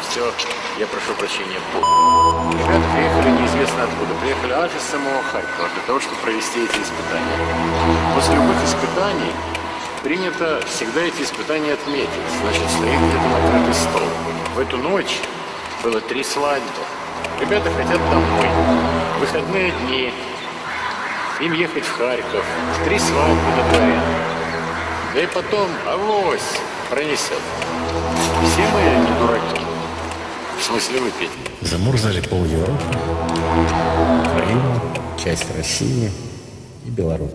все, я прошу прощения, по... Ребята приехали неизвестно откуда. Приехали аж из самого Харькова для того, чтобы провести эти испытания. После любых испытаний принято всегда эти испытания отметить. Значит, стоит где-то накрытый стол. В эту ночь было три свадьбы. Ребята хотят домой. Выходные дни. Им ехать в Харьков. Три свадьбы дворе. Да и потом, авось, пронесет. Все мы не дураки. В смысле выпить. Замурзали пол Европы, Украину, часть России и Беларусь.